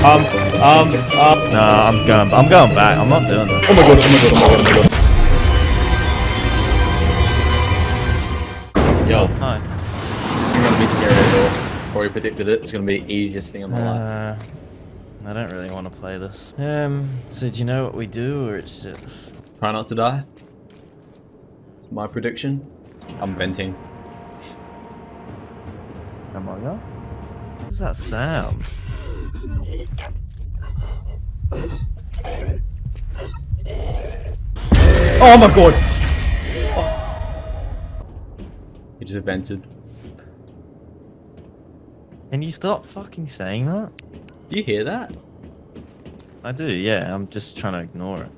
Um, um, um. Nah, I'm going. I'm going back. I'm not doing this. Oh my god, oh my god, oh my god, oh my god. Yo, Hi. this isn't gonna be scary at all. Already predicted it. It's gonna be the easiest thing in my life. Uh, I don't really want to play this. Um. So do you know what we do, or it's just... Try not to die. It's my prediction. I'm venting. Am I not? What does that sound? Oh my god! He just vented. Can you stop fucking saying that? Do you hear that? I do. Yeah. I'm just trying to ignore it.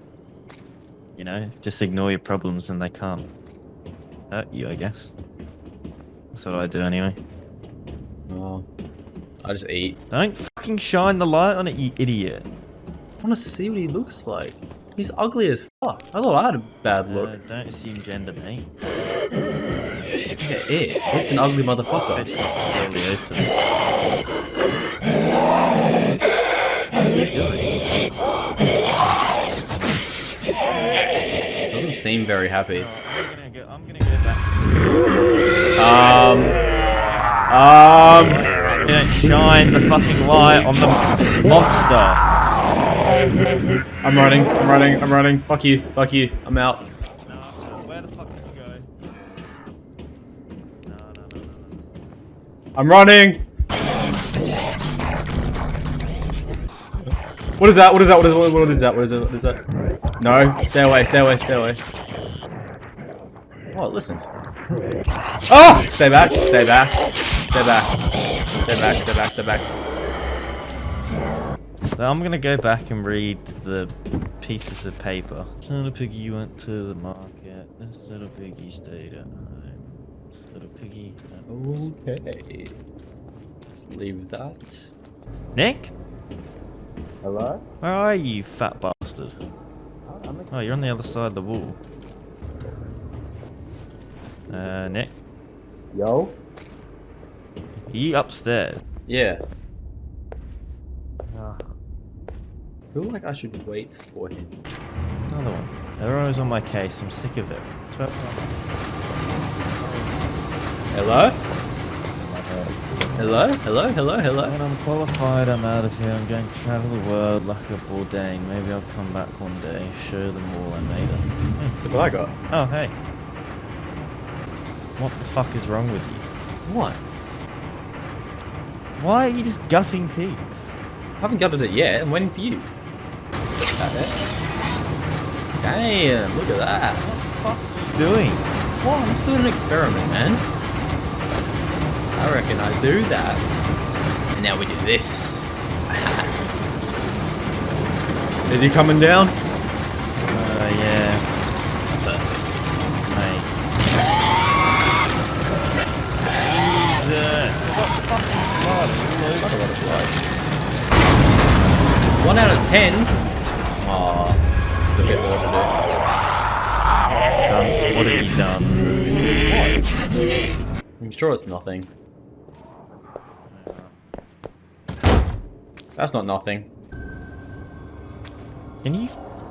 You know, just ignore your problems, and they can't hurt you. I guess. That's what I do anyway. Oh. I just eat. Don't fucking shine the light on it, you idiot. I wanna see what he looks like. He's ugly as fuck. I thought I had a bad look. Uh, don't assume gender, mate. Yeah, it. It's an ugly motherfucker. Doesn't seem very happy. I'm I'm gonna. Um. Don't shine the fucking light on the monster. I'm running. I'm running. I'm running. Fuck you. Fuck you. I'm out. Where the fuck did you go? No, no, no, no, no. I'm running. What is that? What is that? What is what is that? What is that? What is that? No. Stay away. Stay away. Stay away. Oh, it listened. Oh! Stay back. Stay back. Stay back. Stay back. Stay back. Stay back. So I'm gonna go back and read the pieces of paper. Little piggy went to the market. This little piggy stayed at home. This little piggy. Okay. Just leave that. Nick, Hello? where are you fat bastard? Oh, you're on the other side of the wall. Uh, Nick, Yo? He upstairs? Yeah. I feel like I should wait for him. Another one. They're always on my case. I'm sick of it. Hello? Hello? Hello? Hello? Hello? When I'm qualified, I'm out of here. I'm going to travel the world like a Bourdain. Maybe I'll come back one day, show them all I made it. Look what I got. Oh, hey. What the fuck is wrong with you? What? Why are you just gutting pigs? I haven't gutted it yet. I'm waiting for you. Damn, look at that. What the fuck are you doing? What? I'm just doing an experiment, man. I reckon I do that. And now we do this. Is he coming down? 10. Aw, bit more what it is. Done. What have you done? What? I'm sure it's nothing. That's not nothing. Can you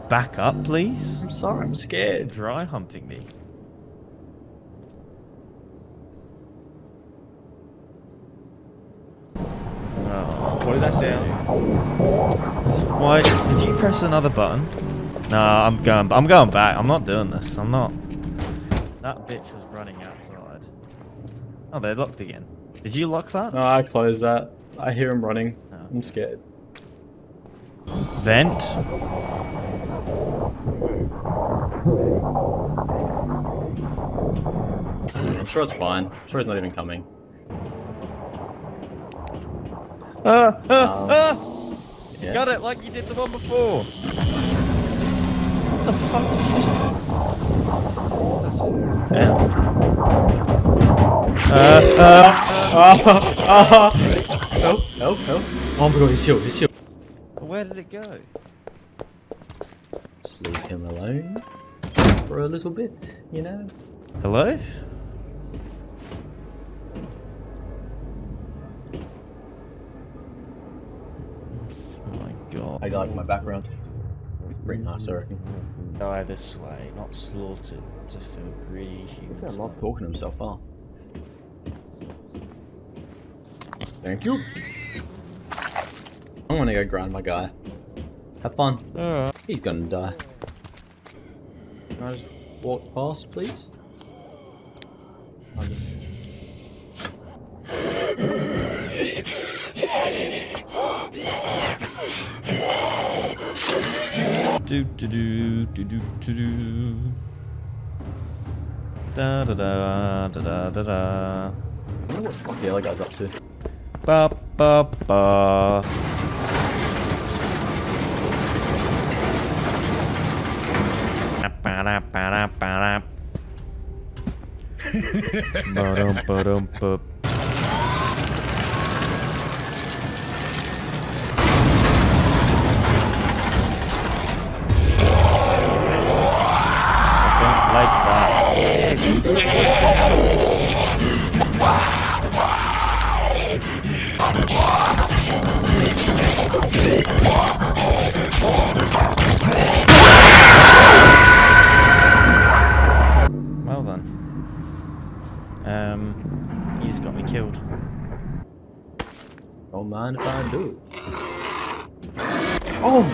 back up, please? I'm sorry, I'm scared. Dry humping me. What did that sound? Why did you press another button? Nah, I'm going. I'm going back. I'm not doing this. I'm not. That bitch was running outside. Oh, they're locked again. Did you lock that? No, I closed that. I hear him running. Oh. I'm scared. Vent. I'm sure it's fine. I'm sure he's not even coming. Ah, Um, ah! Yeah. Got it like you did the one before. What the fuck did you just? Damn. Uh, uh. Ah, ah. Help, help, help. Oh my god, he's healed, he's healed. Where did it go? Let's leave him alone for a little bit, you know? Hello? Oh my got How do you like my background? Pretty nice, I reckon. Die this way, not slaughtered to feel greedy human I'm not talking to himself, huh? Thank you. I'm gonna go grind my guy. Have fun. Alright. He's gonna die. Can I just walk past, please? Do do do do do do do. Da da da da da da da. I wonder what the fuck the other guy's up to. Ba ba ba. Ba-da, Well then. Um, you just got me killed. Don't mind if I do. Oh!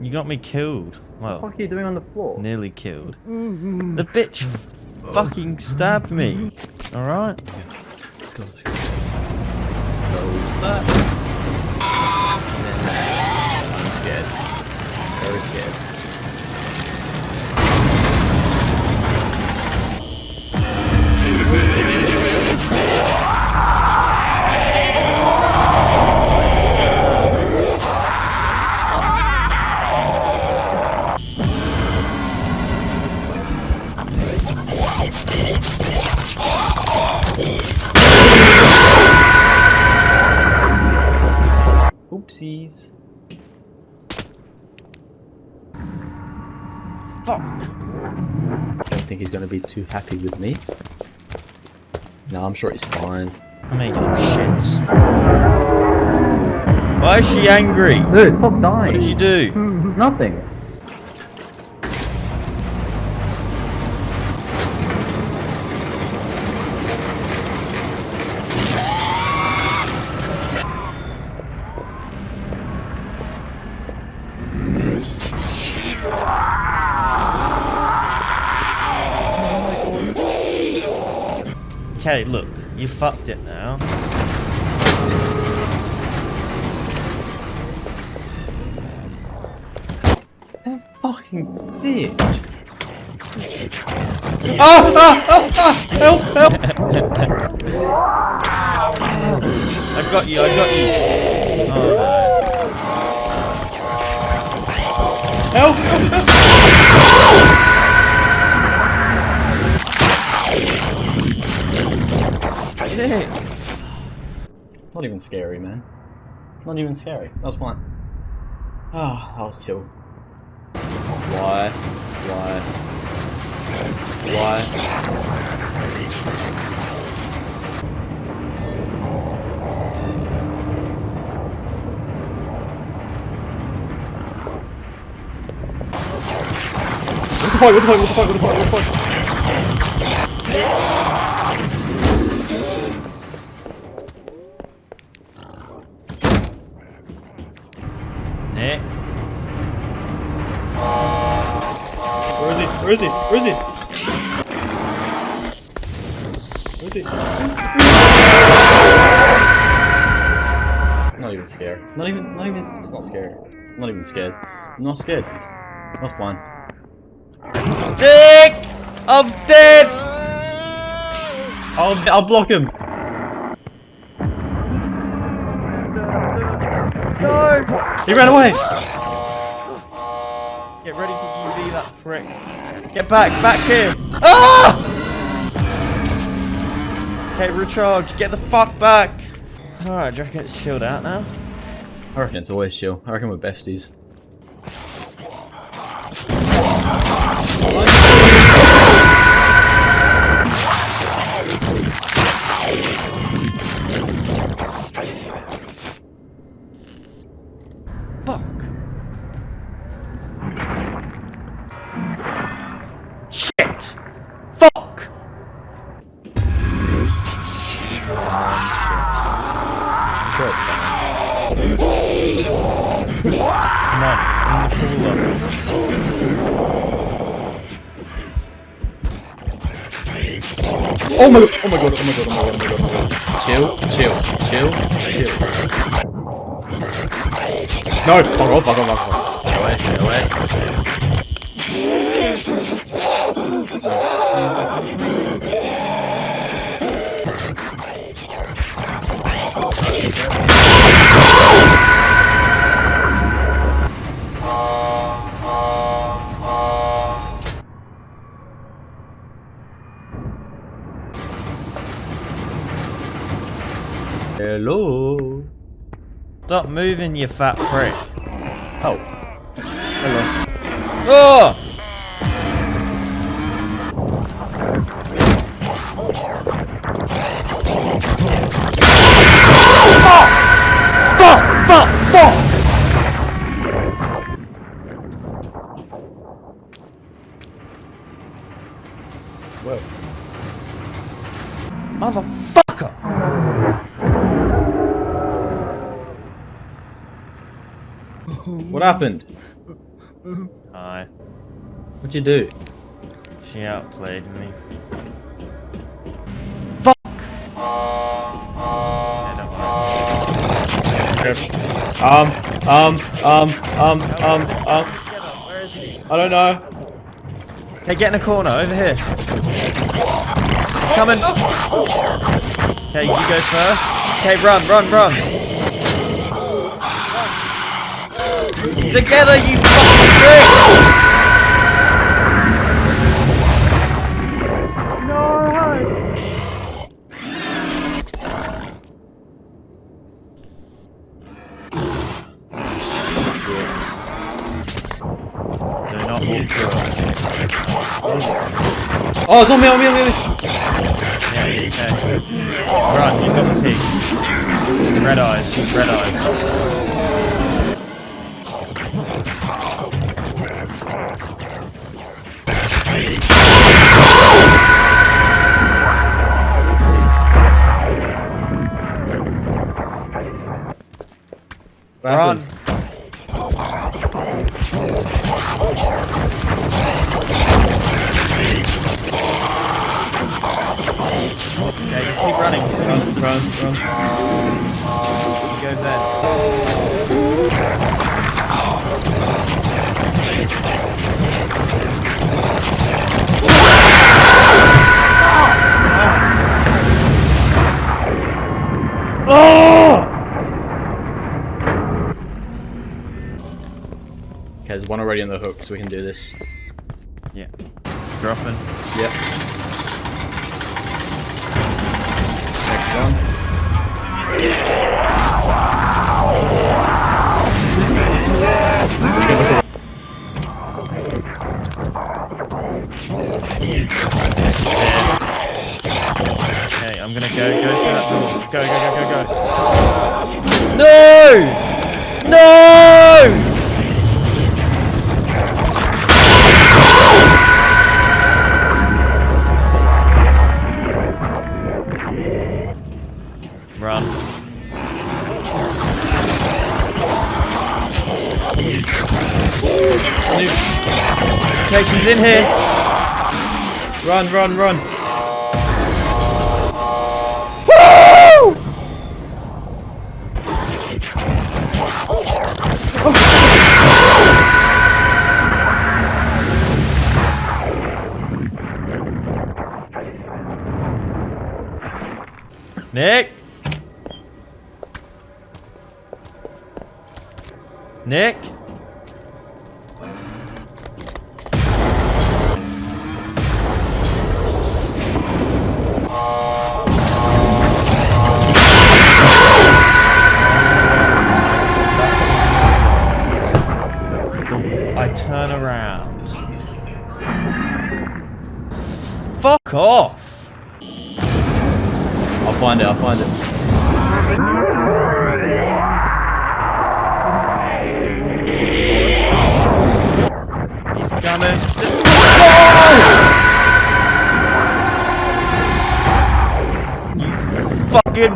You got me killed. What the Well, fuck are you doing on the floor? nearly killed. The bitch fucking stabbed me. Alright? Let's go, let's go. Let's close that. And then that. I'm scared. Very scared. Think he's gonna be too happy with me. No, I'm sure he's fine. I'm making shit. Why is she angry? Dude, stop dying. What did you do? Hmm, nothing. Okay, look, you fucked it now. That fucking bitch. Ah, ah, ah, ah, help, help. I got you, I got you. Oh Help! Even scary, man. Not even scary. That was fine. Ah, that was chill. Why? Why? Why? What the fuck? What the fuck? What the fuck? What the fuck? What the fuck? Where is he? Where is he? Where is he? Not even scared. Not even. Not even. It's not scary. I'm not even scared. I'm not scared. That's fine. Nick! I'm dead! I'll. I'll block him. No! He ran away. Get ready to UV that prick. Get back, back here! Ah! Okay, recharge. Get the fuck back. Alright, do you reckon it's chilled out now? I reckon it's always chill. I reckon we're besties. Shit! Fuck! I'm sure it's fine. Oh my god, oh my god, oh my god, oh my god, oh my god, Chill, chill, chill, chill. No, fuck off, fuck off, fuck off. Get away, get away. Stop moving, you fat prick. Oh. Hello. Oh! Fuck! Fuck! Fuck! Happened? Hi. What'd you do? She outplayed me. Fuck! Yeah, don't worry. Um, um, um, um, um, um, Where is he? I don't know. Okay, get in a corner, over here. Coming. Okay, you go first. Okay, run, run, run. Together, you fucking prick! Do not walk through it. Oh, it's on me, on me, on me, on me. Okay. Run, you've got the peak. She's red eyes, she's red eyes. There's one already on the hook, so we can do this. Yeah. Dropping. Yep. Next one. Okay, Go, go, go, go, go. No! No! Run. Okay, she's in here. Run, run, run. Nick? Nick? I turn around. Fuck off! I'll find it, I'll find it. He's coming. You fucking